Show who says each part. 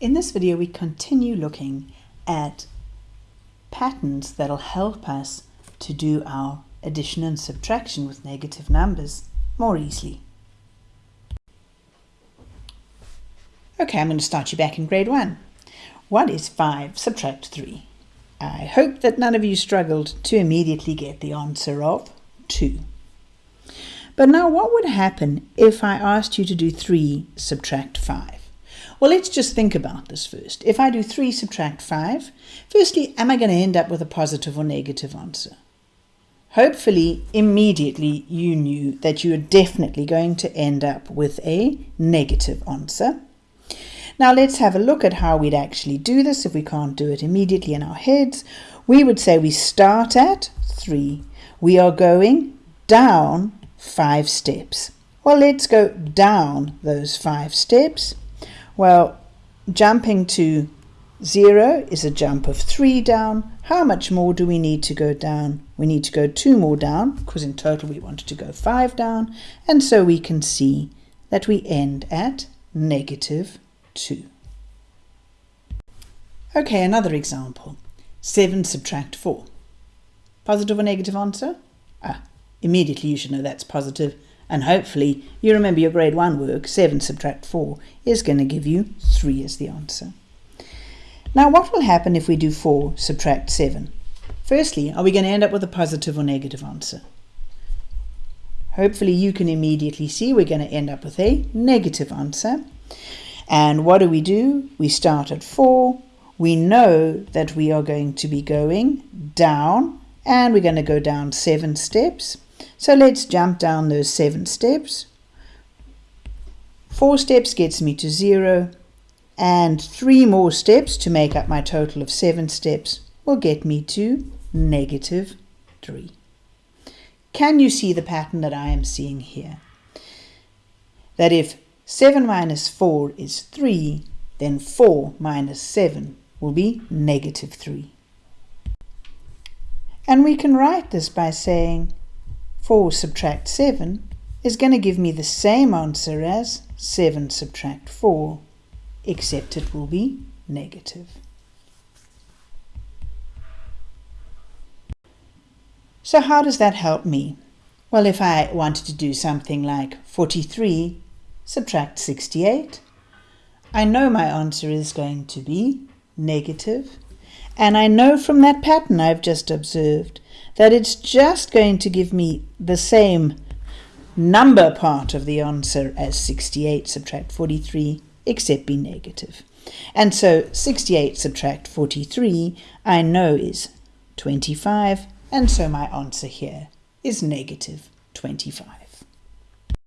Speaker 1: In this video we continue looking at patterns that'll help us to do our addition and subtraction with negative numbers more easily. Okay, I'm going to start you back in grade 1. What is 5 subtract 3? I hope that none of you struggled to immediately get the answer of 2. But now what would happen if I asked you to do 3 subtract 5? Well, let's just think about this first. If I do 3 subtract 5, firstly, am I going to end up with a positive or negative answer? Hopefully, immediately you knew that you are definitely going to end up with a negative answer. Now let's have a look at how we'd actually do this if we can't do it immediately in our heads. We would say we start at 3. We are going down 5 steps. Well, let's go down those 5 steps. Well, jumping to 0 is a jump of 3 down. How much more do we need to go down? We need to go 2 more down because in total we wanted to go 5 down. And so we can see that we end at negative 2. Okay, another example. 7 subtract 4. Positive or negative answer? Ah, immediately you should know that's positive. And hopefully you remember your grade 1 work, 7 subtract 4 is going to give you 3 as the answer. Now what will happen if we do 4 subtract 7? Firstly, are we going to end up with a positive or negative answer? Hopefully you can immediately see we're going to end up with a negative answer. And what do we do? We start at 4. We know that we are going to be going down and we're going to go down 7 steps. So let's jump down those 7 steps. 4 steps gets me to 0 and 3 more steps to make up my total of 7 steps will get me to negative 3. Can you see the pattern that I am seeing here? That if 7 minus 4 is 3, then 4 minus 7 will be negative 3. And we can write this by saying 4 subtract 7 is going to give me the same answer as 7 subtract 4, except it will be negative. So how does that help me? Well, if I wanted to do something like 43 subtract 68. I know my answer is going to be negative, and I know from that pattern I've just observed that it's just going to give me the same number part of the answer as 68 subtract 43, except be negative. And so 68 subtract 43 I know is 25, and so my answer here is negative 25.